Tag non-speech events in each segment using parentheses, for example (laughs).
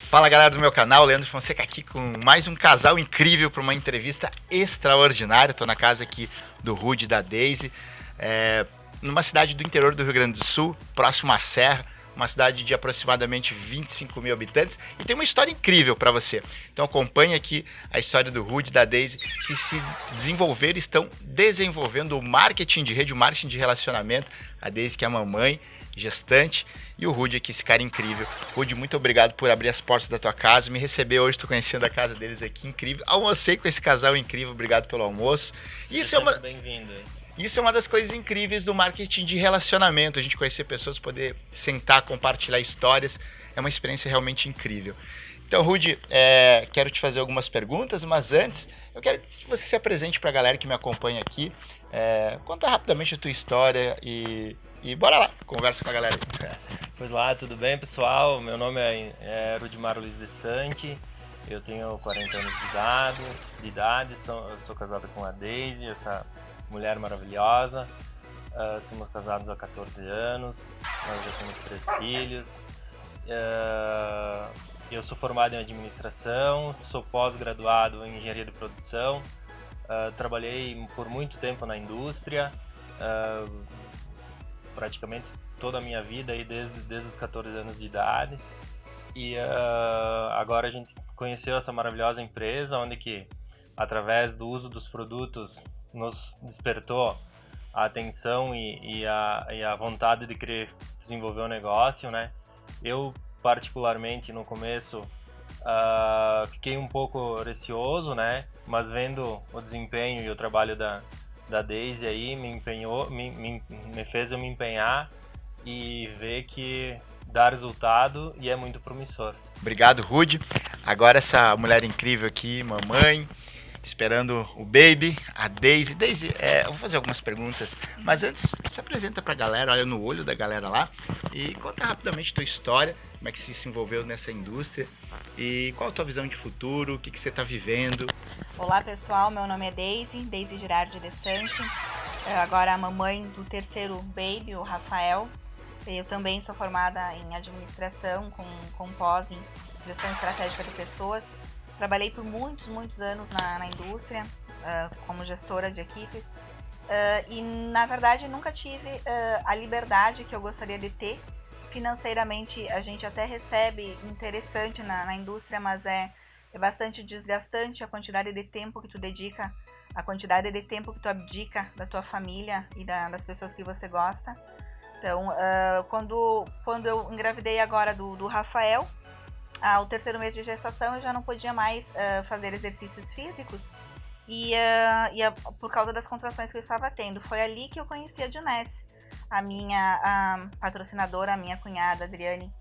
Fala galera do meu canal, Leandro Fonseca aqui com mais um casal incrível para uma entrevista extraordinária. Estou na casa aqui do Rude e da Daisy, é, numa cidade do interior do Rio Grande do Sul, próximo à Serra, uma cidade de aproximadamente 25 mil habitantes e tem uma história incrível para você. Então acompanhe aqui a história do Rude e da Daisy que se desenvolveram estão desenvolvendo o marketing de rede, o marketing de relacionamento. A Daisy que é a mamãe, gestante e o Rude aqui, esse cara incrível. Rude, muito obrigado por abrir as portas da tua casa, me receber hoje, tô conhecendo a casa deles aqui, incrível. Almocei com esse casal incrível, obrigado pelo almoço. Isso é uma... bem-vindo. Isso é uma das coisas incríveis do marketing de relacionamento, a gente conhecer pessoas, poder sentar, compartilhar histórias, é uma experiência realmente incrível. Então, Rude, é, quero te fazer algumas perguntas, mas antes, eu quero que você se apresente para a galera que me acompanha aqui. É, conta rapidamente a tua história e, e bora lá, conversa com a galera. Pois lá, tudo bem, pessoal? Meu nome é, é Rudimar Luiz de Sante, eu tenho 40 anos de idade, de idade sou, sou casado com a Daisy, essa mulher maravilhosa. Uh, somos casados há 14 anos, nós já temos três filhos. Uh, eu sou formado em administração, sou pós-graduado em engenharia de produção, uh, trabalhei por muito tempo na indústria, praticamente toda a minha vida aí desde, desde os 14 anos de idade. E uh, agora a gente conheceu essa maravilhosa empresa, onde que através do uso dos produtos nos despertou a atenção e, e, a, e a vontade de querer desenvolver o um negócio, né? Eu particularmente no começo uh, fiquei um pouco receoso, né? Mas vendo o desempenho e o trabalho da, da Daisy aí me empenhou, me, me, me fez eu me empenhar e ver que dá resultado e é muito promissor. Obrigado, Rude. Agora essa mulher incrível aqui, mamãe, esperando o baby, a Daisy. Daisy, é, eu vou fazer algumas perguntas, mas antes se apresenta para a galera, olha no olho da galera lá e conta rapidamente tua história, como é que você se envolveu nessa indústria e qual a tua visão de futuro, o que, que você está vivendo. Olá pessoal, meu nome é Daisy, Daisy Girardi de Sante, agora a mamãe do terceiro baby, o Rafael. Eu também sou formada em administração, com, com pós em gestão estratégica de pessoas. Trabalhei por muitos, muitos anos na, na indústria, uh, como gestora de equipes. Uh, e, na verdade, nunca tive uh, a liberdade que eu gostaria de ter. Financeiramente, a gente até recebe interessante na, na indústria, mas é, é bastante desgastante a quantidade de tempo que tu dedica, a quantidade de tempo que tu abdica da tua família e da, das pessoas que você gosta. Então, uh, quando, quando eu engravidei agora do, do Rafael, ao terceiro mês de gestação eu já não podia mais uh, fazer exercícios físicos e, uh, e por causa das contrações que eu estava tendo. Foi ali que eu conheci a Junesse, a minha a patrocinadora, a minha cunhada Adriane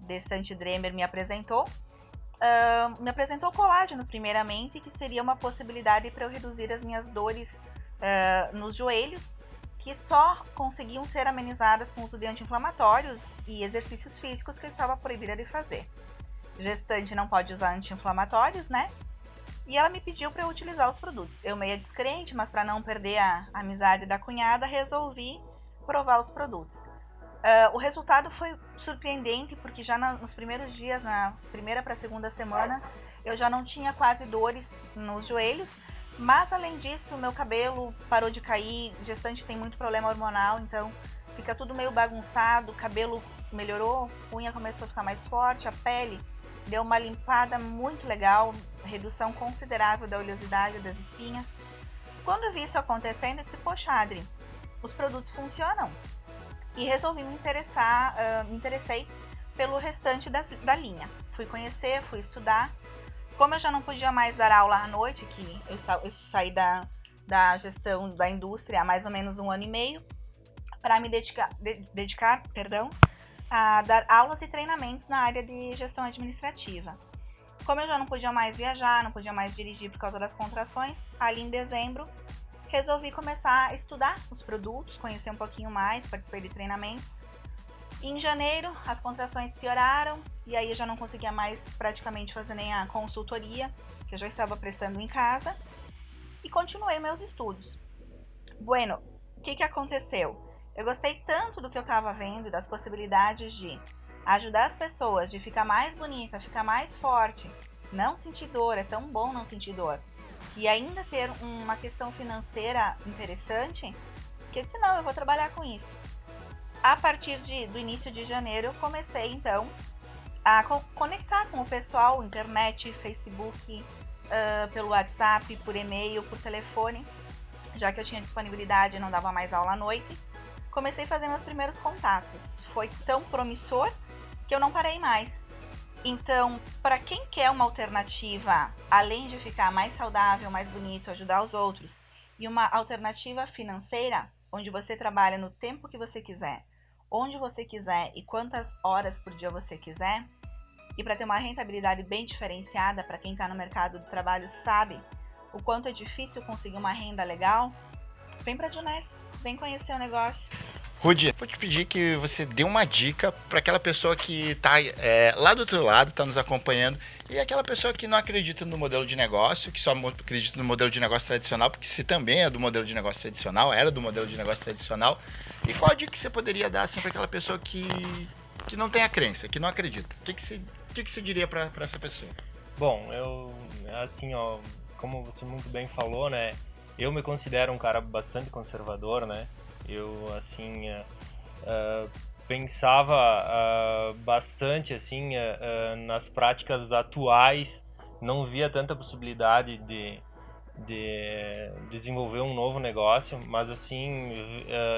de Santidremer me apresentou. Uh, me apresentou colágeno primeiramente, que seria uma possibilidade para eu reduzir as minhas dores nos joelhos que só conseguiam ser amenizadas com uso de anti-inflamatórios e exercícios físicos que eu estava proibida de fazer. Gestante não pode usar anti-inflamatórios, né? E ela me pediu para eu utilizar os produtos. Eu meio descrente, mas para não perder a amizade da cunhada, resolvi provar os produtos. Uh, o resultado foi surpreendente, porque já na, nos primeiros dias, na primeira para segunda semana, eu já não tinha quase dores nos joelhos, mas além disso, meu cabelo parou de cair, gestante tem muito problema hormonal, então fica tudo meio bagunçado, cabelo melhorou, unha começou a ficar mais forte, a pele deu uma limpada muito legal, redução considerável da oleosidade das espinhas. Quando eu vi isso acontecendo, eu disse, poxa Adri, os produtos funcionam. E resolvi me interessar, uh, me interessei pelo restante das, da linha. Fui conhecer, fui estudar como eu já não podia mais dar aula à noite, que eu, sa eu saí da, da gestão da indústria há mais ou menos um ano e meio, para me dedicar, de, dedicar perdão, a dar aulas e treinamentos na área de gestão administrativa. Como eu já não podia mais viajar, não podia mais dirigir por causa das contrações, ali em dezembro resolvi começar a estudar os produtos, conhecer um pouquinho mais, participei de treinamentos em janeiro, as contrações pioraram e aí eu já não conseguia mais praticamente fazer nem a consultoria, que eu já estava prestando em casa, e continuei meus estudos. Bueno, o que, que aconteceu? Eu gostei tanto do que eu estava vendo, das possibilidades de ajudar as pessoas de ficar mais bonita, ficar mais forte, não sentir dor, é tão bom não sentir dor. E ainda ter uma questão financeira interessante, que eu disse, não, eu vou trabalhar com isso. A partir de, do início de janeiro, eu comecei, então, a co conectar com o pessoal, internet, Facebook, uh, pelo WhatsApp, por e-mail, por telefone, já que eu tinha disponibilidade e não dava mais aula à noite. Comecei a fazer meus primeiros contatos. Foi tão promissor que eu não parei mais. Então, para quem quer uma alternativa, além de ficar mais saudável, mais bonito, ajudar os outros, e uma alternativa financeira, onde você trabalha no tempo que você quiser, onde você quiser e quantas horas por dia você quiser, e para ter uma rentabilidade bem diferenciada para quem está no mercado do trabalho sabe o quanto é difícil conseguir uma renda legal, vem para a Juness, vem conhecer o negócio. Rudy, vou te pedir que você dê uma dica para aquela pessoa que está é, lá do outro lado, está nos acompanhando, e aquela pessoa que não acredita no modelo de negócio, que só acredita no modelo de negócio tradicional, porque se também é do modelo de negócio tradicional, era do modelo de negócio tradicional. E qual dica que você poderia dar assim, para aquela pessoa que, que não tem a crença, que não acredita? O que, que, você, que, que você diria para essa pessoa? Bom, eu, assim, ó, como você muito bem falou, né? Eu me considero um cara bastante conservador, né? Eu, assim, uh, uh, pensava uh, bastante, assim, nas práticas atuais, não via tanta possibilidade de, de desenvolver um novo negócio, mas, assim,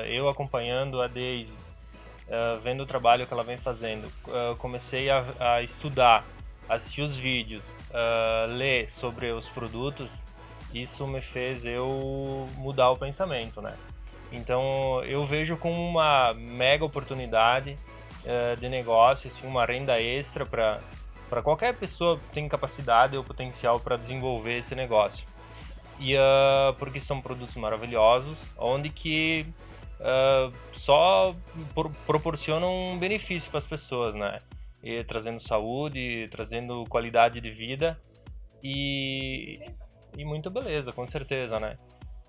eu acompanhando a Daisy, vendo o trabalho que ela vem fazendo, comecei a, a, estudar, assistir os vídeos, ler sobre os produtos, isso me fez eu mudar o pensamento, né? Então eu vejo como uma mega oportunidade uh, de negócio, assim, uma renda extra para qualquer pessoa que tem capacidade ou potencial para desenvolver esse negócio. E uh, porque são produtos maravilhosos, onde que uh, só por, proporcionam um benefício para as pessoas, né? E, trazendo saúde, trazendo qualidade de vida e, e muito beleza, com certeza, né?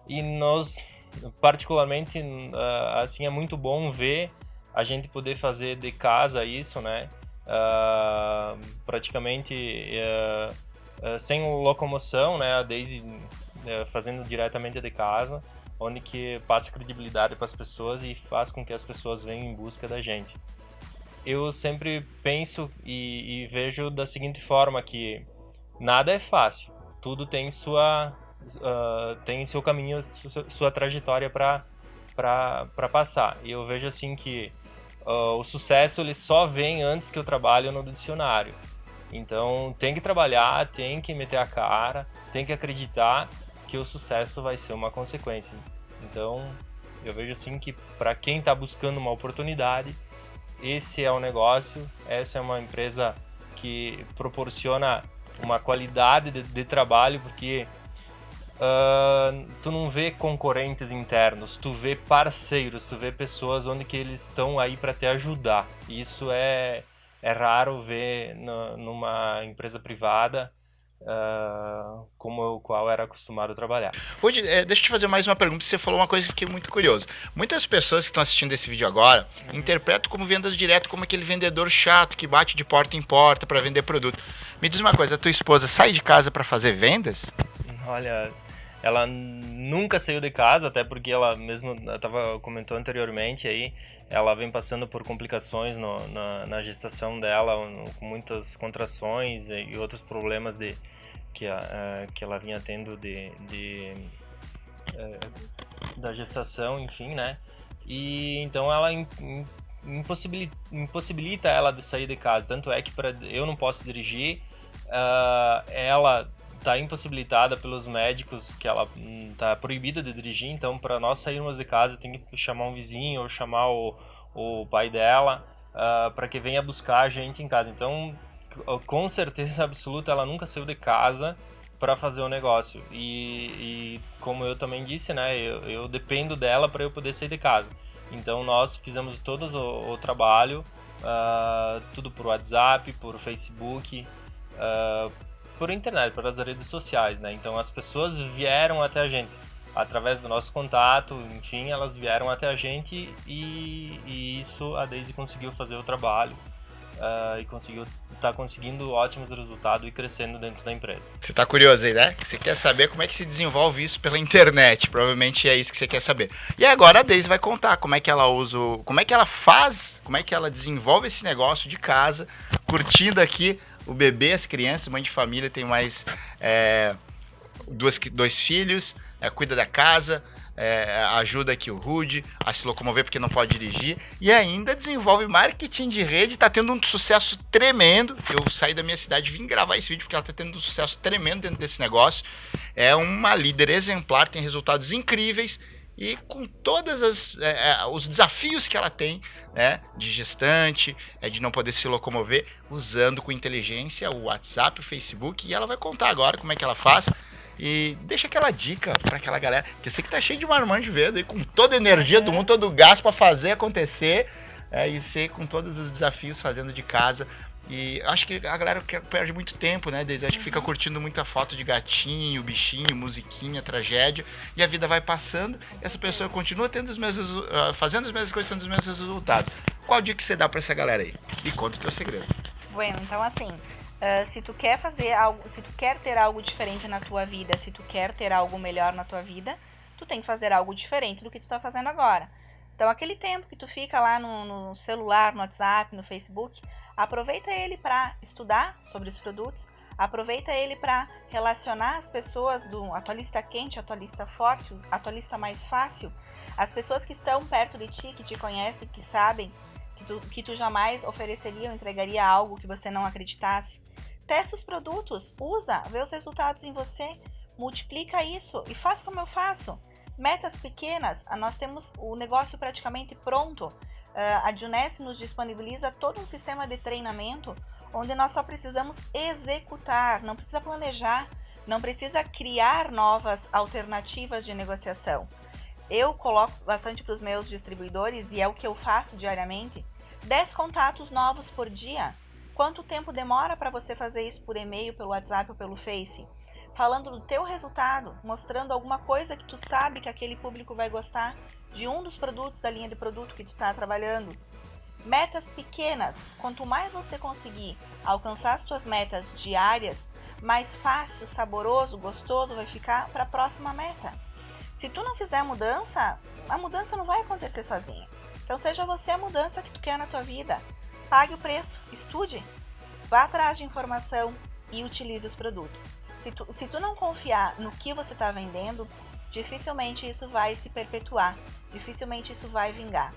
E nós particularmente, uh, assim, é muito bom ver a gente poder fazer de casa isso, né? Uh, praticamente uh, sem locomoção, né? A Daisy fazendo diretamente de casa, onde que passa credibilidade para as pessoas e faz com que as pessoas venham em busca da gente. Eu sempre penso e, e vejo da seguinte forma que nada é fácil, tudo tem sua uh, tem seu caminho, sua, sua trajetória para passar. E eu vejo assim que uh, o sucesso ele só vem antes que eu trabalho no dicionário. Então tem que trabalhar, tem que meter a cara, tem que acreditar que o sucesso vai ser uma consequência. Então eu vejo assim que para quem está buscando uma oportunidade, esse é o negócio, essa é uma empresa que proporciona uma qualidade de, de trabalho, porque uh, tu não vê concorrentes internos, tu vê parceiros, tu vê pessoas onde que eles estão aí para te ajudar. Isso é, é raro ver no, numa empresa privada uh, como o qual era acostumado a trabalhar. Hoje, é, deixa eu te fazer mais uma pergunta. Você falou uma coisa que fiquei muito curioso. Muitas pessoas que estão assistindo esse vídeo agora uhum. interpretam como vendas direto como aquele vendedor chato que bate de porta em porta para vender produto. Me diz uma coisa, a tua esposa sai de casa para fazer vendas? Olha, ela nunca saiu de casa, até porque ela mesmo estava comentou anteriormente aí, ela vem passando por complicações no, na, na, gestação dela, com muitas contrações e outros problemas de que, a, que ela vinha tendo de, de é, da gestação, enfim, né? E então ela impossibilita, impossibilita ela de sair de casa. Tanto é que para eu não posso dirigir, uh, ela está impossibilitada pelos médicos que ela está hum, proibida de dirigir, então para nós sairmos de casa tem que chamar um vizinho ou chamar o, o pai dela uh, para que venha buscar a gente em casa. Então, com certeza (laughs) absoluta, ela nunca saiu de casa para fazer o negócio. E, e, como eu também disse, né, eu, eu dependo dela para eu poder sair de casa. Então nós fizemos todo o, o trabalho, uh, tudo por WhatsApp, por Facebook, uh, por internet, pelas redes sociais, né? Então as pessoas vieram até a gente através do nosso contato, enfim, elas vieram até a gente e, e isso a Daisy conseguiu fazer o trabalho uh, e conseguiu tá conseguindo ótimos resultados e crescendo dentro da empresa. Você tá curioso aí, né? Você quer saber como é que se desenvolve isso pela internet? Provavelmente é isso que você quer saber. E agora a Daisy vai contar como é que ela usa, como é que ela faz, como é que ela desenvolve esse negócio de casa, curtindo aqui o bebê, as crianças, mãe de família, tem mais é, duas, dois filhos, é, cuida da casa, é, ajuda aqui o Rude a se locomover porque não pode dirigir e ainda desenvolve marketing de rede, está tendo um sucesso tremendo. Eu saí da minha cidade e vim gravar esse vídeo porque ela está tendo um sucesso tremendo dentro desse negócio. É uma líder exemplar, tem resultados incríveis e com todos é, é, os desafios que ela tem, né, de gestante, é, de não poder se locomover, usando com inteligência o WhatsApp, o Facebook, e ela vai contar agora como é que ela faz. E deixa aquela dica para aquela galera, que eu sei que tá cheio de marmanjo verde aí, com toda a energia do mundo, todo o gás para fazer acontecer, é, e ser com todos os desafios fazendo de casa. E acho que a galera perde muito tempo, né? Desde acho que fica curtindo muita foto de gatinho, bichinho, musiquinha, tragédia, e a vida vai passando, e essa pessoa continua tendo os mesmos, uh, fazendo as mesmas coisas, tendo os mesmos resultados. Qual dica que você dá para essa galera aí? E conta o teu segredo. Bueno, então assim, Uh, se tu quer fazer algo, se tu quer ter algo diferente na tua vida, se tu quer ter algo melhor na tua vida, tu tem que fazer algo diferente do que tu tá fazendo agora. Então, aquele tempo que tu fica lá no, no celular, no WhatsApp, no Facebook, aproveita ele para estudar sobre os produtos, aproveita ele para relacionar as pessoas do atualista quente, atualista forte, atualista mais fácil, as pessoas que estão perto de ti, que te conhecem, que sabem que tu, que tu jamais ofereceria ou entregaria algo que você não acreditasse. Testa os produtos, usa, vê os resultados em você, multiplica isso e faz como eu faço. Metas pequenas, nós temos o negócio praticamente pronto. Ah, a Juness nos disponibiliza todo um sistema de treinamento onde nós só precisamos executar, não precisa planejar, não precisa criar novas alternativas de negociação. Eu coloco bastante para os meus distribuidores e é o que eu faço diariamente, 10 contatos novos por dia. Quanto tempo demora para você fazer isso por e-mail, pelo WhatsApp ou pelo Face? Falando do teu resultado, mostrando alguma coisa que tu sabe que aquele público vai gostar de um dos produtos da linha de produto que tu está trabalhando. Metas pequenas. Quanto mais você conseguir alcançar as tuas metas diárias, mais fácil, saboroso, gostoso vai ficar para a próxima meta. Se tu não fizer a mudança, a mudança não vai acontecer sozinha. Então seja você a mudança que tu quer na tua vida. Pague o preço, estude, vá atrás de informação e utilize os produtos. Se tu, se tu não confiar no que você está vendendo, dificilmente isso vai se perpetuar, dificilmente isso vai vingar.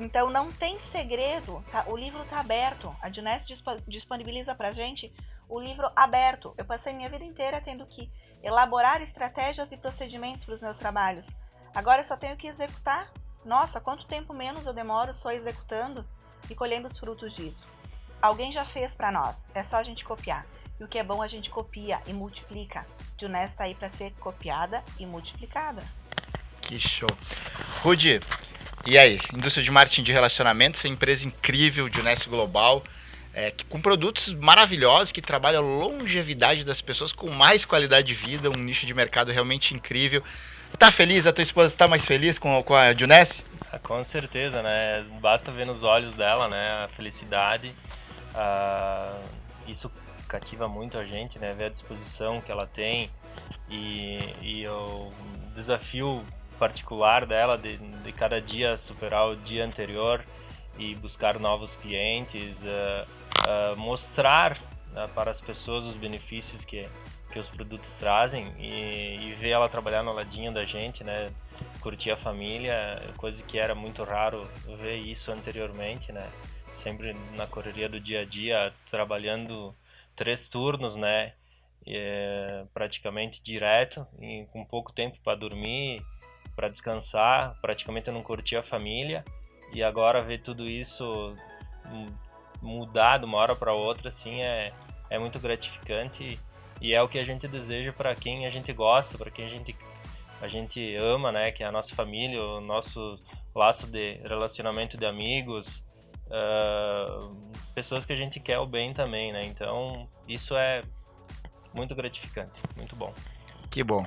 Então não tem segredo, tá? o livro está aberto, a Junest disponibiliza para gente o livro aberto. Eu passei minha vida inteira tendo que elaborar estratégias e procedimentos para os meus trabalhos. Agora eu só tenho que executar. Nossa, quanto tempo menos eu demoro só executando e colhendo os frutos disso. Alguém já fez para nós, é só a gente copiar. E o que é bom a gente copia e multiplica. Junés está aí para ser copiada e multiplicada. Que show. Rudy, e aí? Indústria de marketing de relacionamento, essa empresa incrível, Juness Global, é, com produtos maravilhosos que trabalham a longevidade das pessoas com mais qualidade de vida, um nicho de mercado realmente incrível. Tá feliz? A tua esposa está mais feliz com, com a Juness? Com certeza, né? Basta ver nos olhos dela, né? A felicidade. Uh, isso cativa muito a gente, né? Ver a disposição que ela tem e, e o desafio particular dela de, de cada dia superar o dia anterior e buscar novos clientes, uh, uh, mostrar uh, para as pessoas os benefícios que, que os produtos trazem e, e ver ela trabalhar no ladinho da gente, né? curtir a família, coisa que era muito raro ver isso anteriormente, né? Sempre na correria do dia a dia, trabalhando três turnos, né? É, praticamente direto, e com pouco tempo para dormir, para descansar, praticamente eu não curtia a família. E agora ver tudo isso mudar de uma hora para outra, assim, é, é muito gratificante e é o que a gente deseja para quem a gente gosta, para quem a gente a gente ama, né, que é a nossa família, o nosso laço de relacionamento de amigos, uh, pessoas que a gente quer o bem também, né? Então isso é muito gratificante, muito bom. Que bom.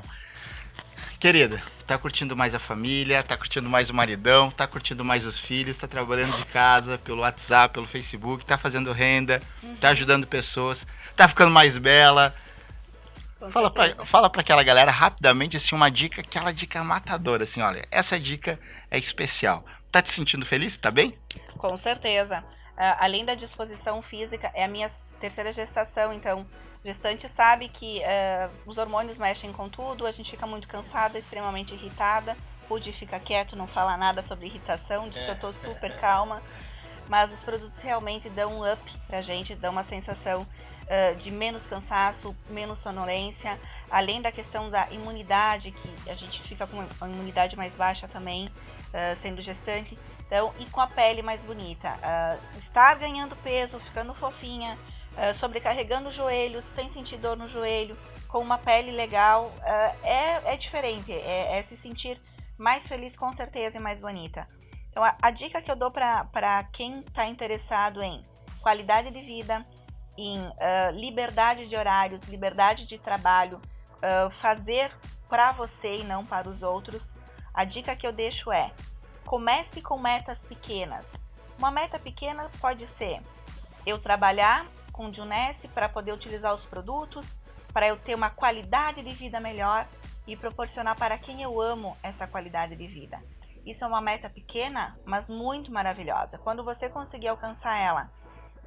Querida, tá curtindo mais a família, tá curtindo mais o maridão, tá curtindo mais os filhos, tá trabalhando de casa, pelo WhatsApp, pelo Facebook, tá fazendo renda, uhum. tá ajudando pessoas, tá ficando mais bela. Com fala pra, fala pra aquela galera rapidamente, assim, uma dica, aquela dica matadora, assim, olha, essa dica é especial. Tá te sentindo feliz? Tá bem? Com certeza. Uh, além da disposição física, é a minha terceira gestação, então gestante sabe que uh, os hormônios mexem com tudo, a gente fica muito cansada, extremamente irritada. Pude ficar quieto, não falar nada sobre irritação, diz que eu tô super calma. Mas os produtos realmente dão um up pra gente, dão uma sensação uh, de menos cansaço, menos sonolência, além da questão da imunidade, que a gente fica com uma imunidade mais baixa também, uh, sendo gestante. Então, e com a pele mais bonita. Uh, estar ganhando peso, ficando fofinha, uh, sobrecarregando os joelhos, sem sentir dor no joelho, com uma pele legal, uh, é, é diferente. É, é, se sentir mais feliz com certeza e mais bonita. Então, a, a dica que eu dou para quem está interessado em qualidade de vida, em liberdade de horários, liberdade de trabalho, fazer para você e não para os outros, a dica que eu deixo é Comece com metas pequenas. Uma meta pequena pode ser eu trabalhar com Junesse para poder utilizar os produtos, para eu ter uma qualidade de vida melhor e proporcionar para quem eu amo essa qualidade de vida. Isso é uma meta pequena, mas muito maravilhosa. Quando você conseguir alcançar ela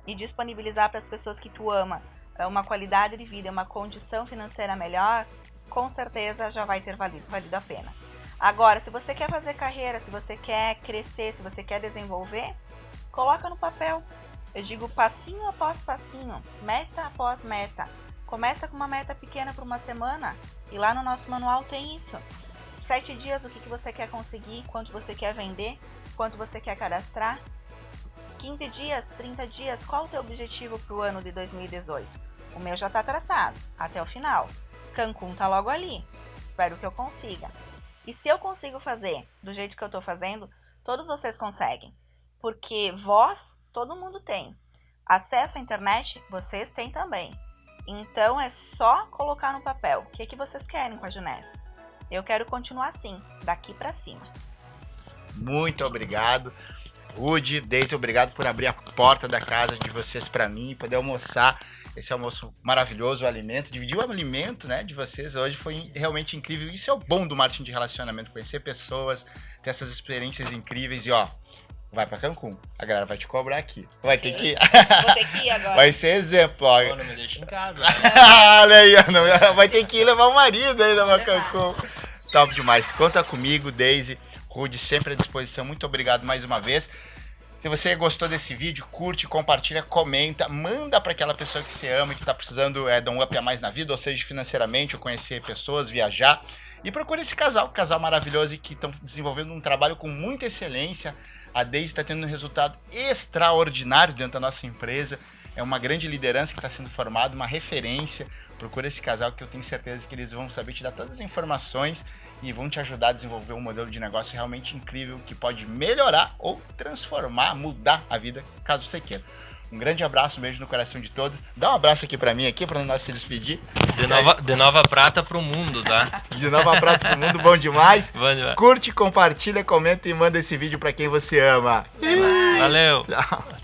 e disponibilizar para as pessoas que tu ama é, uma qualidade de vida, uma condição financeira melhor, com certeza já vai ter valido, valido a pena. Agora, se você quer fazer carreira, se você quer crescer, se você quer desenvolver, coloca no papel. Eu digo passinho após passinho, meta após meta. Começa com uma meta pequena por uma semana e lá no nosso manual tem isso. Sete dias, o que, que você quer conseguir, quanto você quer vender, quanto você quer cadastrar. 15 dias, 30 dias, qual o teu objetivo para o ano de 2018? O meu já está traçado, até o final. Cancún tá logo ali. Espero que eu consiga. E se eu consigo fazer do jeito que eu estou fazendo, todos vocês conseguem. Porque voz, todo mundo tem. Acesso à internet, vocês têm também. Então é só colocar no papel. O que, é que vocês querem com a Juness? Eu quero continuar assim, daqui para cima. Muito obrigado. Rude, Deise, obrigado por abrir a porta da casa de vocês para mim, poder almoçar esse almoço maravilhoso, o alimento, dividir o alimento, né, de vocês hoje foi realmente incrível. Isso é o bom do marketing de relacionamento, conhecer pessoas, ter essas experiências incríveis e ó, vai para Cancún. A galera vai te cobrar aqui. Vai ter que ir. Vou ter que ir agora. (laughs) Vai ser exemplo, ó. Pô, não me deixa em casa. (laughs) Né? Olha aí, (laughs) vai ter que ir levar o marido ainda pra Cancún. Top demais. Conta comigo, Daisy. Rude, sempre à disposição. Muito obrigado mais uma vez. Se você gostou desse vídeo, curte, compartilha, comenta, manda para aquela pessoa que você ama, que está precisando é, dar um up a mais na vida, ou seja, financeiramente, ou conhecer pessoas, viajar. E procure esse casal, casal maravilhoso e que estão desenvolvendo um trabalho com muita excelência. A Daisy está tendo um resultado extraordinário dentro da nossa empresa é uma grande liderança que está sendo formada, uma referência. Procura esse casal que eu tenho certeza que eles vão saber te dar todas as informações e vão te ajudar a desenvolver um modelo de negócio realmente incrível que pode melhorar ou transformar, mudar a vida, caso você queira. Um grande abraço, um beijo no coração de todos. Dá um abraço aqui para mim aqui para nós se despedir. De nova, de nova prata pro mundo, tá? De nova prata pro mundo, bom demais. (laughs) Bom demais. Curte, compartilha, comenta e manda esse vídeo para quem você ama. Valeu. Tchau.